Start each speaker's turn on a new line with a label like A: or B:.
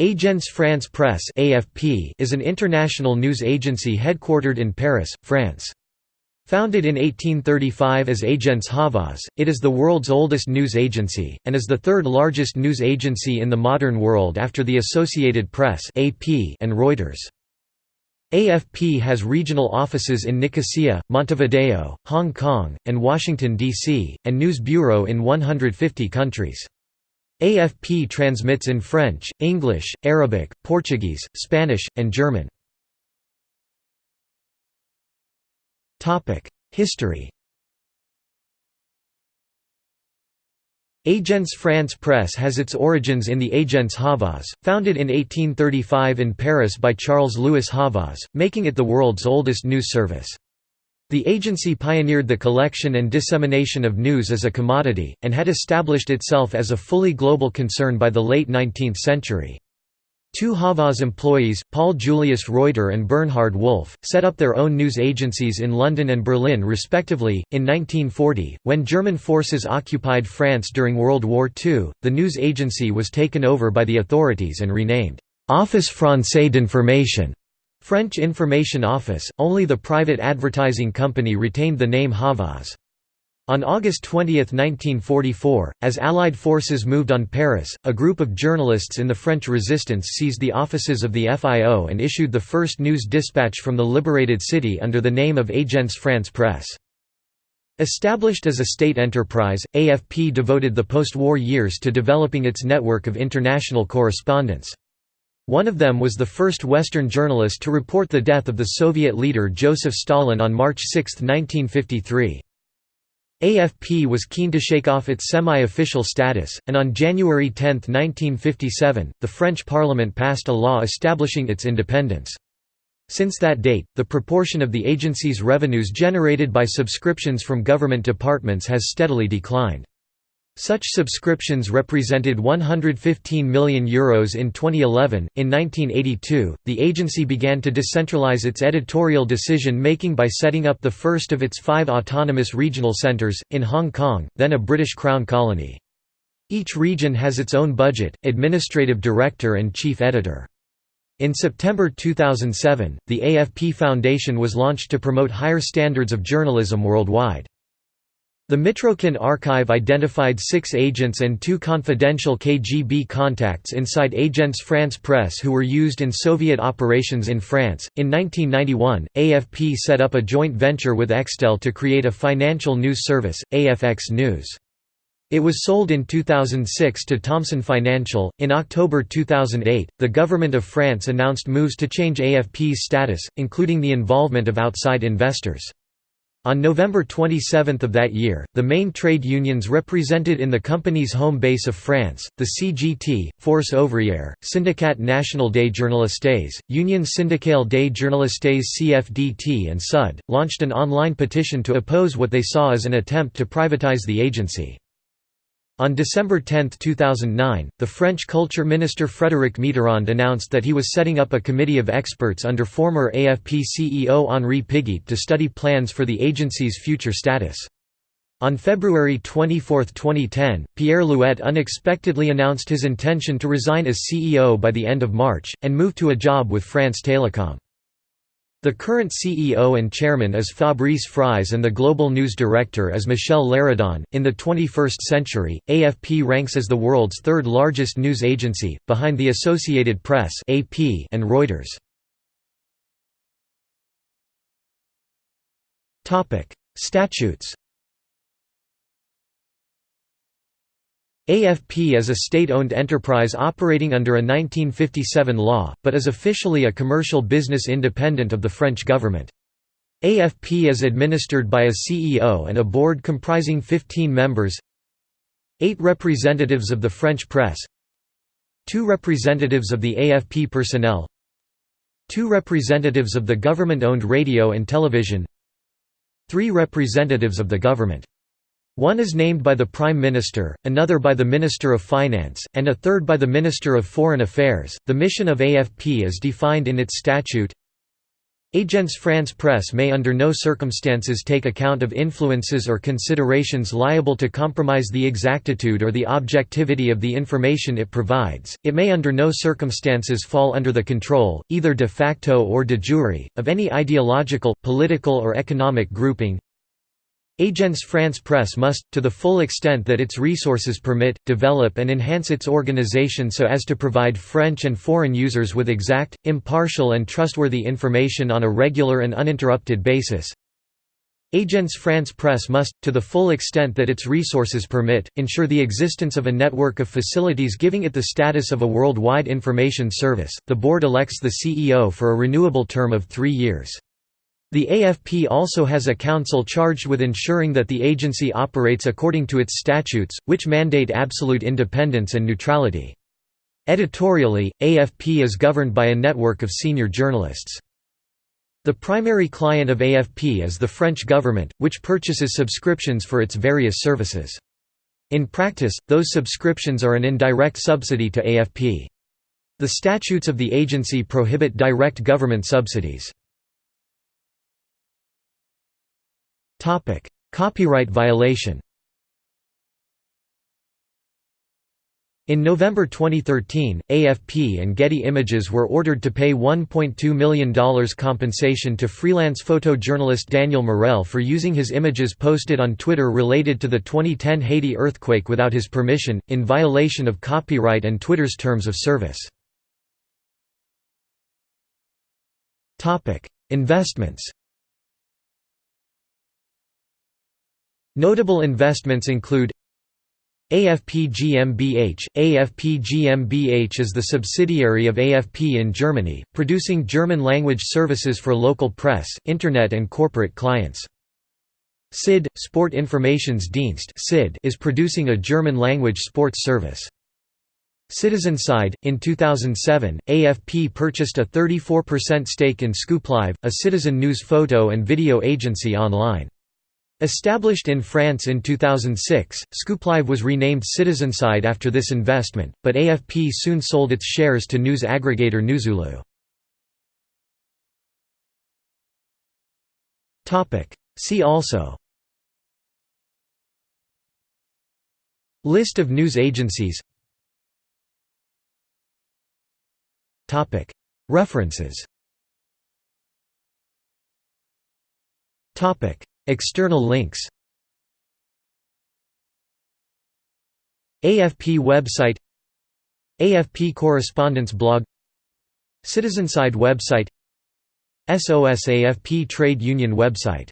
A: Agence France Presse (AFP) is an international news agency headquartered in Paris, France. Founded in 1835 as Agence Havas, it is the world's oldest news agency, and is the third largest news agency in the modern world after the Associated Press and Reuters. AFP has regional offices in Nicosia, Montevideo, Hong Kong, and Washington, D.C., and news bureau in 150 countries. AFP transmits in French, English, Arabic, Portuguese, Spanish, and German. History Agence France Presse has its origins in the Agence Havas, founded in 1835 in Paris by Charles Louis Havas, making it the world's oldest news service. The agency pioneered the collection and dissemination of news as a commodity, and had established itself as a fully global concern by the late 19th century. Two Havas employees, Paul Julius Reuter and Bernhard Wolff, set up their own news agencies in London and Berlin respectively. In 1940, when German forces occupied France during World War II, the news agency was taken over by the authorities and renamed Office Français d'Information. French Information Office, only the private advertising company retained the name Havas. On August 20, 1944, as Allied forces moved on Paris, a group of journalists in the French resistance seized the offices of the FIO and issued the first news dispatch from the liberated city under the name of Agence France Presse. Established as a state enterprise, AFP devoted the post-war years to developing its network of international correspondence. One of them was the first Western journalist to report the death of the Soviet leader Joseph Stalin on March 6, 1953. AFP was keen to shake off its semi-official status, and on January 10, 1957, the French Parliament passed a law establishing its independence. Since that date, the proportion of the agency's revenues generated by subscriptions from government departments has steadily declined. Such subscriptions represented €115 million Euros in 2011. In 1982, the agency began to decentralize its editorial decision making by setting up the first of its five autonomous regional centres, in Hong Kong, then a British Crown colony. Each region has its own budget, administrative director, and chief editor. In September 2007, the AFP Foundation was launched to promote higher standards of journalism worldwide. The Mitrokhin archive identified six agents and two confidential KGB contacts inside Agence France Presse who were used in Soviet operations in France. In 1991, AFP set up a joint venture with Extel to create a financial news service, AFX News. It was sold in 2006 to Thomson Financial. In October 2008, the government of France announced moves to change AFP's status, including the involvement of outside investors. On November 27 of that year, the main trade unions represented in the company's home base of France, the CGT, Force Ouvrière, Syndicat National des Journalistes, Union Syndicale des Journalistes CFDT and SUD, launched an online petition to oppose what they saw as an attempt to privatize the agency. On December 10, 2009, the French culture minister Frédéric Mitterrand announced that he was setting up a committee of experts under former AFP CEO Henri Pigeat to study plans for the agency's future status. On February 24, 2010, Pierre Louette unexpectedly announced his intention to resign as CEO by the end of March, and move to a job with France Télécom. The current CEO and chairman is Fabrice Fries and the global news director is Michel Léridon. In the 21st century, AFP ranks as the world's third largest news agency, behind the Associated Press (AP) and Reuters. Topic: Statutes. AFP is a state-owned enterprise operating under a 1957 law, but is officially a commercial business independent of the French government. AFP is administered by a CEO and a board comprising 15 members eight representatives of the French press two representatives of the AFP personnel two representatives of the government-owned radio and television three representatives of the government one is named by the Prime Minister, another by the Minister of Finance, and a third by the Minister of Foreign Affairs. The mission of AFP is defined in its statute Agence France Presse may under no circumstances take account of influences or considerations liable to compromise the exactitude or the objectivity of the information it provides. It may under no circumstances fall under the control, either de facto or de jure, of any ideological, political or economic grouping, Agence France Presse must, to the full extent that its resources permit, develop and enhance its organization so as to provide French and foreign users with exact, impartial and trustworthy information on a regular and uninterrupted basis. Agence France Presse must, to the full extent that its resources permit, ensure the existence of a network of facilities giving it the status of a worldwide information service. The board elects the CEO for a renewable term of three years. The AFP also has a council charged with ensuring that the agency operates according to its statutes, which mandate absolute independence and neutrality. Editorially, AFP is governed by a network of senior journalists. The primary client of AFP is the French government, which purchases subscriptions for its various services. In practice, those subscriptions are an indirect subsidy to AFP. The statutes of the agency prohibit direct government subsidies. Topic: Copyright violation. In November 2013, AFP and Getty Images were ordered to pay $1.2 million compensation to freelance photojournalist Daniel Morel for using his images posted on Twitter related to the 2010 Haiti earthquake without his permission, in violation of copyright and Twitter's terms of service. Investments Notable investments include AFP GmbH. AFP GmbH is the subsidiary of AFP in Germany, producing German-language services for local press, internet and corporate clients. SID, Sport Informationsdienst is producing a German-language sports service. Citizenside. In 2007, AFP purchased a 34% stake in Scooplive, a citizen news photo and video agency online. Established in France in 2006, Scooplive was renamed Citizenside after this investment, but AFP soon sold its shares to news aggregator Newzoo. See also List of news agencies References External links AFP website AFP correspondence blog Citizenside website SOS AFP trade union website